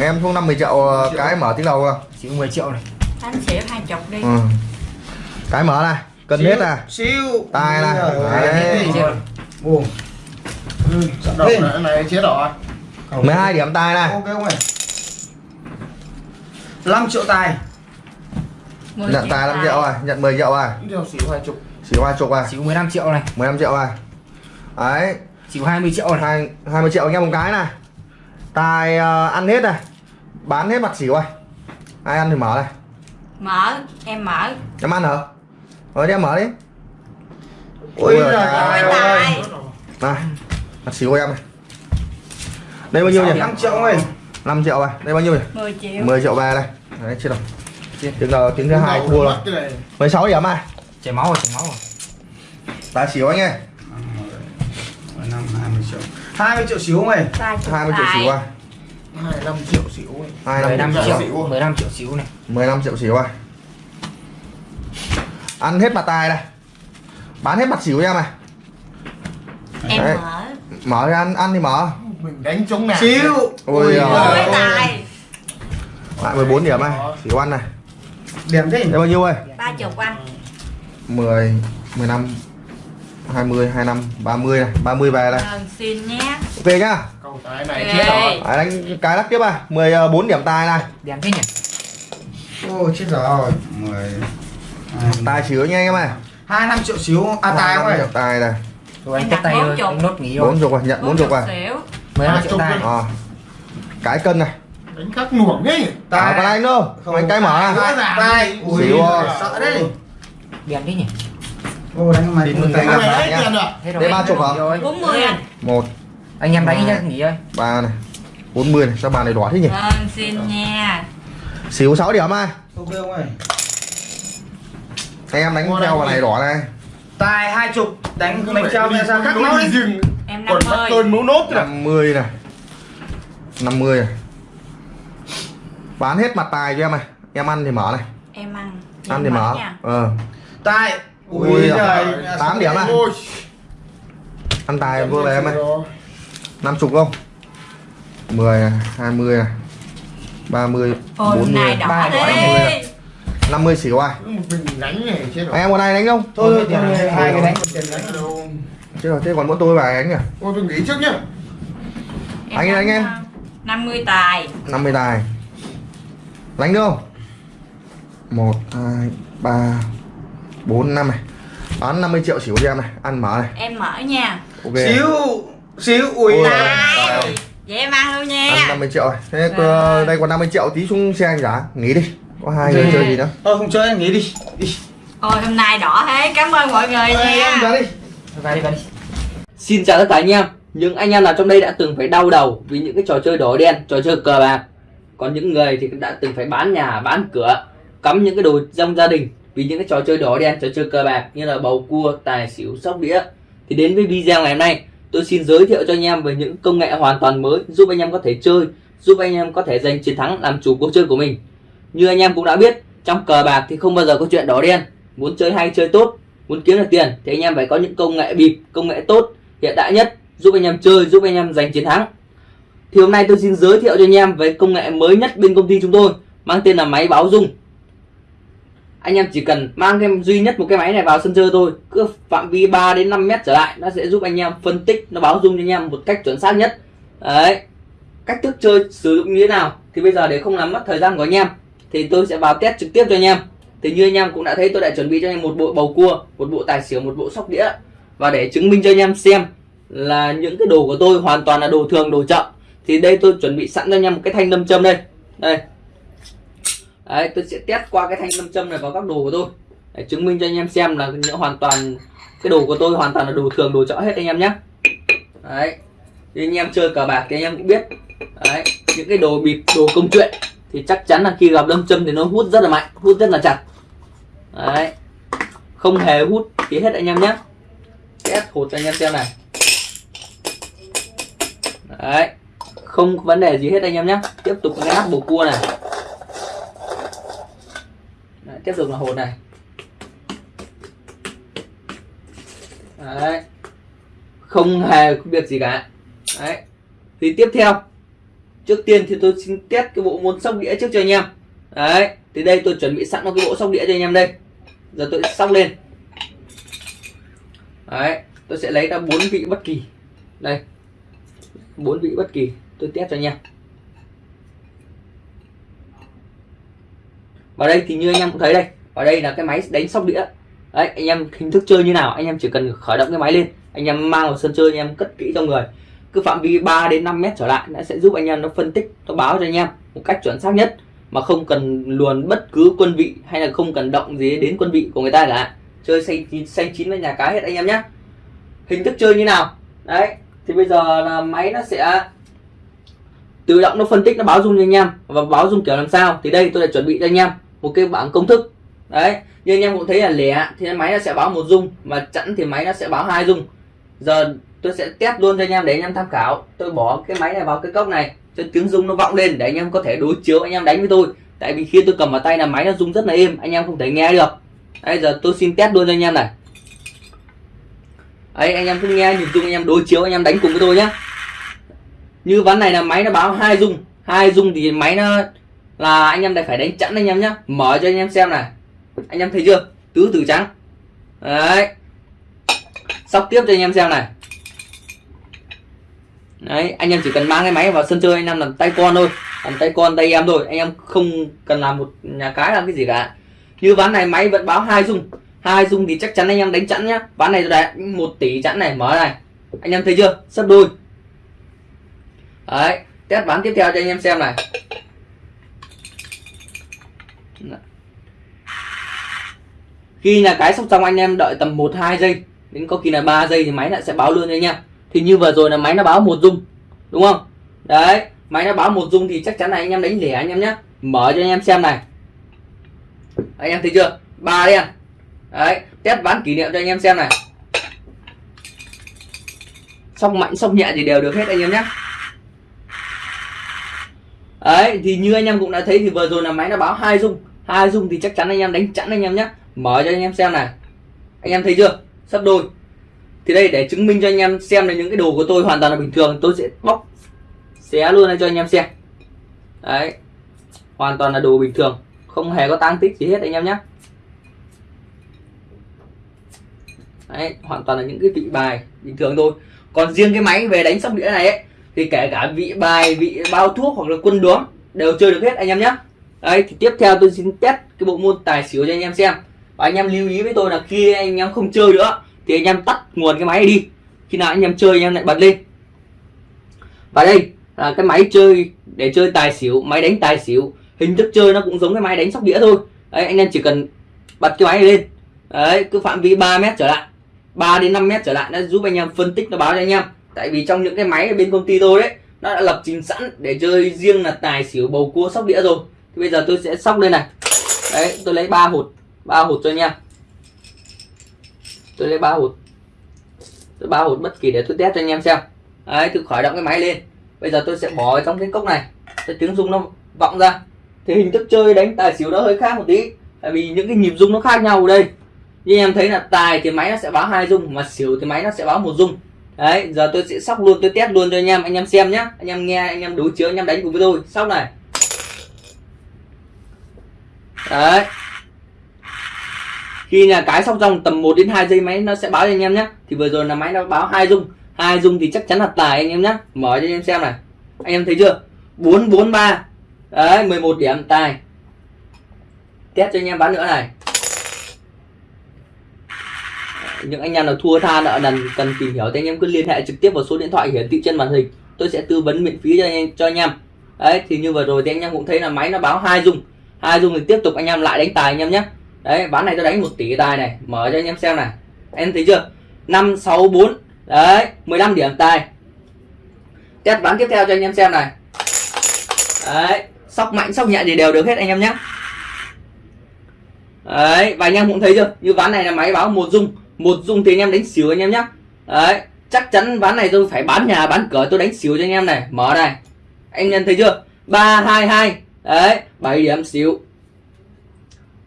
em không 50 triệu ờ, cái mở tiếng đầu không? Xỉu 10 triệu này. Anh xỉu hai chục đi. Ừ. cái mở này cân hết à siêu tài này. Đấy. buồn. Ừ, sẵn đỏ này, này chế đỏ 12 điểm tài này. Ok không này. 5 triệu tài nhận tài 5 triệu rồi nhận 10 triệu rồi. Điều xỉu hai chục. Xỉu hai chục rồi. Xỉu 15 triệu này. 15 triệu rồi. Đấy. Xỉu 20 triệu này. Hai 20 triệu anh em một cái này. Tài ờ, ăn hết này bán hết mặt xỉu rồi ai ăn thì mở này. Mở em mở. Em ăn hả? Rồi đi em mở đi. Ôi giời ơi. này mặt xỉu của em này. Đây bao nhiêu nhỉ? 5 triệu ơi. 5 triệu rồi đây bao nhiêu nhỉ? 10 triệu. 10 triệu về đây. Đấy chưa đâu. Tiếng đầu tiếng thứ hai thua rồi. 16 điểm này. Chảy máu rồi chảy máu rồi. Tài xỉu anh ơi. 5 20 triệu. 20 triệu xíu mày ba chục 20 triệu xỉu rồi 25 triệu xíu ơi 25 15 triệu triệu. 15 triệu xỉu này. 15 triệu xỉu rồi ăn hết mặt tài này. Bán hết mặt xỉu cho em này. Em Đấy. mở. Mở ra ăn ăn thì mở. Mình đánh chống nào xíu Ôi Ôi giời. tài. Lại 14 điểm này. Xỉu ăn này. Điểm thế đây bao nhiêu ơi ba chục anh 10 15 20 25 30 này 30 về này Vâng, xin nhé. Ok nhá. Cầu tài này Ok. chết rồi. Đấy, đánh cái lắc tiếp à 14 điểm tài này. Đèn thế nhỉ? Ôi chết rồi. 10 tài xỉu nha anh em này 25 triệu xíu. À tài không 25 ơi triệu tài này. Rồi anh đặt tay anh nốt nghỉ rồi 4 chục rồi nhận 4 chục rồi xỉu 15 Ba triệu đi. à. cái cân này. Đánh khắc nuổng ấy. À, còn anh đâu anh cái mở này tài tài ui Xíu sợ đấy. Đèn thế nhỉ ô đánh mày mươi tay gặp lại nhá. Đây ba chục hả? rồi 40 anh một. Anh em đánh nhá nghỉ ơi. Ba này. 40 này sao bàn này đỏ thế nhỉ? Vâng xin nha. Xíu 6 điểm ai? Ok không ơi. Anh em đánh theo vào này đỏ này. Tài hai chục đánh đánh treo ra sao? khắc máu đi. rừng em còn bắt 50 cơn mấu nốt rồi 50 này. 50 này. Bán hết mặt tài cho em này. Em ăn thì mở này. Em ăn. Ăn thì mở. nha. ờ. Tài Ui giời, tám điểm à? Ăn tài vừa về em này 50 không? 10 này 20 này 30 ôi 40 này đỏ ba đỏ, đi. 50 50 xỉu ai? Một mình đánh này chết rồi. Anh em còn ai đánh không? Thôi Thôi, thôi thôi, hai cái thôi. đánh một tiền đánh ở đâu chứ rồi thế còn mỗi tôi và đánh nhỉ? Ôi tôi nghỉ trước nhá. Anh ơi, anh em. 50 tài. 50 tài. Đánh được không? 1 2 3 4 5 này. Bán 50 triệu xỉu cho em này ăn mở này. Em mở nha. Ok. Xíu xíu ui. Vậy em ăn luôn ăn nha 50 triệu rồi. Thế Rồi. ờ, đây còn 50 triệu tí xuống xe anh giá nghỉ đi. Có hai người Ok. chơi gì nữa? Thôi không chơi anh nghỉ đi. Đi. Ôi hôm nay đỏ thế cảm ơn mọi người Ê, em ra nha đi. Vào đi vào đi. Xin chào tất cả anh em. Những anh em nào trong đây đã từng phải đau đầu Vì những cái trò chơi đỏ đen, trò chơi cờ bạc. Còn những người thì đã từng phải bán nhà, bán cửa Cắm những cái đồ trong gia đình vì những cái trò chơi đỏ đen, trò chơi cờ bạc Như là bầu cua, tài xỉu, sóc đĩa. Thì đến với video ngày hôm nay Tôi xin giới thiệu cho anh em về những công nghệ hoàn toàn mới Giúp anh em có thể chơi Giúp anh em có thể giành chiến thắng làm chủ cuộc chơi của mình. Như anh em cũng đã biết Trong cờ bạc thì không bao giờ có chuyện đỏ đen. Muốn chơi hay chơi tốt Muốn kiếm được tiền thì anh em phải có những công nghệ bịp, công nghệ tốt hiện đại nhất giúp anh em chơi giúp anh em giành chiến thắng. Thì hôm nay tôi xin giới thiệu cho anh em về công nghệ mới nhất bên công ty chúng tôi mang tên là máy báo dung anh em chỉ cần mang thêm duy nhất một cái máy này vào sân chơi thôi. Cứ phạm vi 3 đến 5 mét trở lại, nó sẽ giúp anh em phân tích, nó báo dung cho anh em một cách chuẩn xác nhất. Đấy. Cách thức chơi sử dụng như thế nào thì bây giờ để không làm mất thời gian của anh em, thì tôi sẽ vào test trực tiếp cho anh em. Thì như anh em cũng đã thấy, tôi đã chuẩn bị cho anh em một bộ bầu cua, một bộ tài xỉu, một bộ sóc đĩa. Và để chứng minh cho anh em xem là những cái đồ của tôi hoàn toàn là đồ thường, đồ chậm thì đây tôi chuẩn bị sẵn cho anh em một cái thanh nâm châm đây. Đây đấy, tôi sẽ test qua cái thanh nam châm này vào các đồ của tôi. Để chứng minh cho anh em xem là những hoàn toàn, cái đồ của tôi hoàn toàn là đồ thường, đồ chợ hết anh em nhé đấy, thì anh em chơi cờ bạc thì anh em cũng biết. Đấy, những cái đồ bịp, đồ công chuyện thì chắc chắn là khi gặp lâm châm thì nó hút rất là mạnh, hút rất là chặt. Đấy, không hề hút tí hết anh em nhé test hột cho anh em xem này. Đấy, không vấn đề gì hết anh em nhé tiếp tục cái nắp bầu cua này kết dùng là hồn này. Đấy. Không hề không việc gì cả. Đấy. Thì tiếp theo. Trước tiên thì tôi xin test cái bộ môn sóc đĩa trước cho anh em. Đấy. Thì đây tôi chuẩn bị sẵn một cái bộ sóc đĩa cho anh em đây. Giờ tôi sẽ sóc lên. Đấy. Tôi sẽ lấy ra bốn vị bất kỳ. Đây. Bốn vị bất kỳ. Tôi test cho anh em. Ở đây thì như anh em cũng thấy đây, ở đây là cái máy đánh sóc đĩa. Đấy, anh em hình thức chơi như nào, anh em chỉ cần khởi động cái máy lên, anh em mang vào sân chơi, anh em cất kỹ trong người. Cứ phạm vi 3 đến 5 mét trở lại, nó sẽ giúp anh em nó phân tích, nó báo cho anh em một cách chuẩn xác nhất, mà không cần luồn bất cứ quân vị hay là không cần động gì đến quân vị của người ta cả. Chơi xanh chín xanh chín với nhà cái hết anh em nhé hình thức chơi như nào? Đấy, thì bây giờ là máy nó sẽ tự động nó phân tích, nó báo dung cho anh em và báo dung kiểu làm sao. Thì đây tôi đã chuẩn bị cho anh em một cái bảng công thức đấy như anh em cũng thấy là lẻ thì máy nó sẽ báo một dung mà chẵn thì máy nó sẽ báo hai dung giờ tôi sẽ test luôn cho anh em để anh em tham khảo tôi bỏ cái máy này vào cái cốc này cho tiếng rung nó vọng lên để anh em có thể đối chiếu anh em đánh với tôi tại vì khi tôi cầm vào tay là máy nó rung rất là êm anh em không thể nghe được bây giờ tôi xin test luôn cho anh em này ấy anh em cứ nghe nhìn chung anh em đối chiếu anh em đánh cùng với tôi nhé như ván này là máy nó báo hai dung hai dung thì máy nó là anh em lại phải đánh chẵn anh em nhé mở cho anh em xem này. Anh em thấy chưa? Tứ từ trắng. Đấy. Sóc tiếp cho anh em xem này. Đấy, anh em chỉ cần mang cái máy vào sân chơi, anh em làm tay con thôi. Làm tay con, tay em thôi. Anh em không cần làm một nhà cái làm cái gì cả. Như ván này máy vẫn báo hai dung. Hai dung thì chắc chắn anh em đánh chẵn nhá. Ván này tôi một tỷ chẵn này. Mở này. Anh em thấy chưa? Sấp đôi. Đấy, test ván tiếp theo cho anh em xem này. Khi nhà cái sóc xong anh em đợi tầm 1 2 giây, đến có khi là 3 giây thì máy lại sẽ báo luôn anh em. Thì như vừa rồi là máy nó báo một dung, đúng không? Đấy, máy nó báo một dung thì chắc chắn là anh em đánh lẻ anh em nhé mở cho anh em xem này. Anh em thấy chưa? Ba đen à? đấy, test ván kỷ niệm cho anh em xem này. Sóc mạnh, sóc nhẹ thì đều được hết anh em nhé đấy, thì như anh em cũng đã thấy thì vừa rồi là máy nó báo hai dung. Hai dung thì chắc chắn anh em đánh chẵn anh em nhé mở cho anh em xem này. Anh em thấy chưa? Sắp đôi. Thì đây để chứng minh cho anh em xem là những cái đồ của tôi hoàn toàn là bình thường tôi sẽ bóc xé luôn cho anh em xem. Đấy. Hoàn toàn là đồ bình thường không hề có tăng tích gì hết anh em nhé đấy hoàn toàn là những cái vị bài bình thường thôi. Còn riêng cái máy về đánh sóc đĩa này ấy, thì kể cả vị bài vị bao thuốc hoặc là quân đốm đều chơi được hết anh em nhé đấy thì tiếp theo tôi xin test cái bộ môn tài xỉu cho anh em xem và anh em lưu ý với tôi là khi anh em không chơi nữa, thì anh em tắt nguồn cái máy đi. Khi nào anh em chơi, anh em lại bật lên. Và đây là cái máy chơi, để chơi tài xỉu, máy đánh tài xỉu. Hình thức chơi nó cũng giống cái máy đánh sóc đĩa thôi. Đấy, anh em chỉ cần bật cái máy này lên. Đấy, cứ phạm vi 3 mét trở lại 3 đến 5 mét trở lại, nó giúp anh em phân tích, nó báo cho anh em. Tại vì trong những cái máy ở bên công ty tôi đấy, nó đã lập trình sẵn để chơi riêng là tài xỉu bầu cua sóc đĩa rồi. Thì bây giờ tôi sẽ sóc lên này. Đấy, tôi lấy ba hột ba hột cho anh em tôi lấy ba hột tôi ba hột bất kỳ để tôi test cho anh em xem. Đấy tôi khởi động cái máy lên. Bây giờ tôi sẽ bỏ trong cái cốc này. Cho tiếng rung nó vọng ra. Thì hình thức chơi đánh tài xỉu nó hơi khác một tí. Tại vì những cái nhịp rung nó khác nhau ở đây. Như em thấy là tài thì máy nó sẽ báo hai rung, mà xỉu thì máy nó sẽ báo một rung. Đấy, giờ tôi sẽ sóc luôn, tôi test luôn cho anh em. Anh em xem nhé anh em nghe, anh em đối chiếu, anh em đánh cùng với tôi. Sóc này. Đấy khi nhà cái sóc trong tầm 1 đến 2 giây máy nó sẽ báo cho anh em nhé. Thì vừa rồi là máy nó báo hai dung. Hai dung thì chắc chắn là tài anh em nhé. Mở cho anh em xem này. Anh em thấy chưa? 443 đấy 11 điểm, tài. Test cho anh em bán nữa này. Những anh em nào thua tha nợ nần cần tìm hiểu thì anh em cứ liên hệ trực tiếp vào số điện thoại hiển thị trên màn hình. Tôi sẽ tư vấn miễn phí cho anh em, cho anh em. Đấy, thì như vừa rồi thì anh em cũng thấy là máy nó báo hai dung. Hai dung thì tiếp tục anh em lại đánh tài anh em nhé đấy ván này tôi đánh một tỷ tài này, mở cho anh em xem này. Em thấy chưa? Năm, sáu, bốn. Đấy 15 điểm tài. Test ván tiếp theo cho anh em xem này. Đấy, sóc mạnh, sóc nhẹ thì đều được hết anh em nhé. Đấy, và anh em cũng thấy chưa? Như ván này là máy báo một dung. Một dung thì anh em đánh xỉu anh em nhé. Đấy, chắc chắn ván này tôi phải bán nhà, bán cửa tôi đánh xỉu cho anh em này. Mở này. Anh em thấy chưa? Ba, hai hai. Đấy 7 điểm xỉu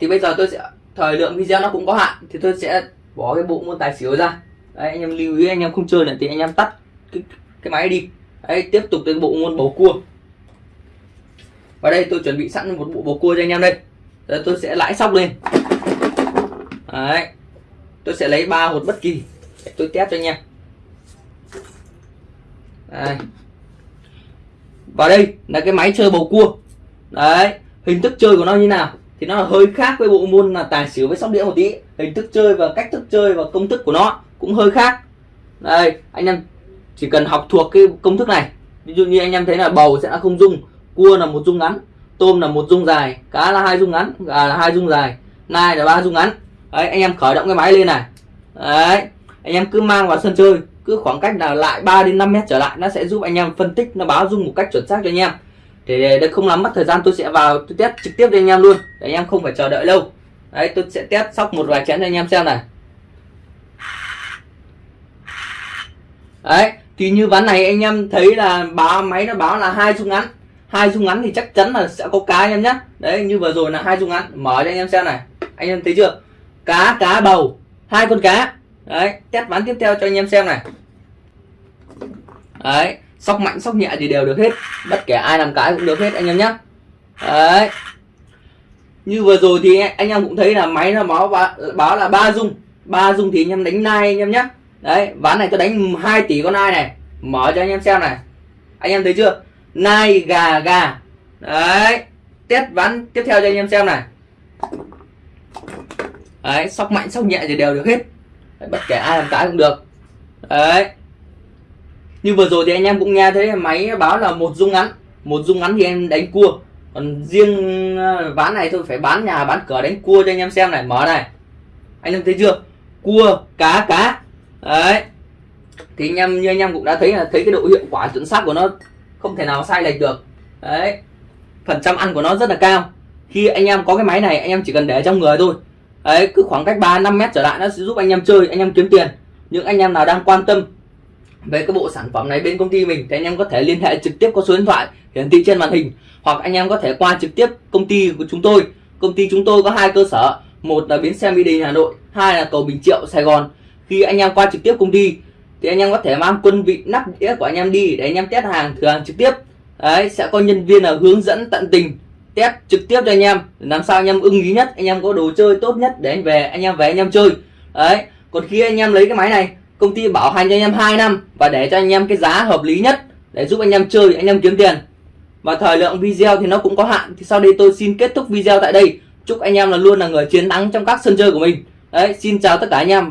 thì bây giờ tôi sẽ thời lượng video nó cũng có hạn thì tôi sẽ bỏ cái bộ môn tài xỉu ra. Đấy anh em lưu ý anh em không chơi nữa thì anh em tắt cái, cái máy đi. Đấy tiếp tục đến bộ môn bầu cua. Và đây tôi chuẩn bị sẵn một bộ bầu cua cho anh em đây. Rồi tôi sẽ lãi sóc lên. Đấy tôi sẽ lấy ba hột bất kỳ để tôi test cho anh em. Đây. Và đây là cái máy chơi bầu cua. Đấy hình thức chơi của nó như nào? Thì nó là hơi khác với bộ môn là tài xỉu với sóc đĩa một tí. Hình thức chơi và cách thức chơi và công thức của nó cũng hơi khác. Đây, anh em chỉ cần học thuộc cái công thức này. Ví dụ như anh em thấy là bầu sẽ là không dung, cua là một dung ngắn, tôm là một dung dài, cá là hai dung ngắn, gà là hai dung dài, nai là ba dung ngắn. Đấy, anh em khởi động cái máy lên này. Đấy, anh em cứ mang vào sân chơi, cứ khoảng cách là lại 3 đến 5 mét trở lại, nó sẽ giúp anh em phân tích, nó báo dung một cách chuẩn xác cho anh em để, đây không làm mất thời gian tôi sẽ vào tôi test trực tiếp cho anh em luôn. Để anh em không phải chờ đợi lâu. Đấy tôi sẽ test sóc một vài chén cho anh em xem này. Đấy thì như ván này anh em thấy là báo máy nó báo là hai dung ngắn. Hai dung ngắn thì chắc chắn là sẽ có cá anh em nhé đấy như vừa rồi là hai dung ngắn. Mở cho anh em xem này. Anh em thấy chưa? Cá cá bầu. Hai con cá. Đấy test ván tiếp theo cho anh em xem này. Đấy sóc mạnh sóc nhẹ thì đều được hết. Bất kể ai làm cái cũng được hết anh em nhé đấy. Như vừa rồi thì anh em cũng thấy là máy nó báo báo là ba dung. Ba dung thì anh em đánh nai anh em nhé đấy ván này tôi đánh 2 tỷ con nai này. Mở cho anh em xem này. Anh em thấy chưa? Nai gà gà. Đấy. Test ván tiếp theo cho anh em xem này. Đấy sóc mạnh sóc nhẹ thì đều được hết. Đấy, bất kể ai làm cái cũng được. Đấy như vừa rồi thì anh em cũng nghe thấy máy báo là một dung ngắn. Một dung ngắn thì em đánh cua. Còn riêng ờ, ván này tôi phải bán nhà, bán cửa đánh cua cho anh em xem này. Mở này. Anh em thấy chưa? Cua, cá cá. Đấy. Thì anh em, như anh em cũng đã thấy là thấy cái độ hiệu quả chuẩn xác của nó không thể nào sai lệch được. Đấy. Phần trăm ăn của nó rất là cao. Khi anh em có cái máy này, anh em chỉ cần để trong người thôi. Đấy, cứ khoảng cách 3 5 mét trở lại nó sẽ giúp anh em chơi, anh em kiếm tiền. Những anh em nào đang quan tâm về cái bộ sản phẩm này bên công ty mình thì anh em có thể liên hệ trực tiếp qua số điện thoại hiển thị trên màn hình hoặc anh em có thể qua trực tiếp công ty của chúng tôi công ty chúng tôi có hai cơ sở một là bến xe mỹ đình hà nội hai là cầu bình triệu sài gòn khi anh em qua trực tiếp công ty thì anh em có thể mang quân vị nắp đĩa của anh em đi để anh em test hàng thử hàng trực tiếp đấy sẽ có nhân viên là hướng dẫn tận tình test trực tiếp cho anh em làm sao anh em ưng ý nhất anh em có đồ chơi tốt nhất để anh về anh em về anh em chơi đấy còn khi anh em lấy cái máy này công ty bảo hành cho anh em 2 năm và để cho anh em cái giá hợp lý nhất để giúp anh em chơi, anh em kiếm tiền. Và thời lượng video thì nó cũng có hạn. Thì sau đây tôi xin kết thúc video tại đây. Chúc anh em là luôn là người chiến thắng trong các sân chơi của mình. Đấy, xin chào tất cả anh em.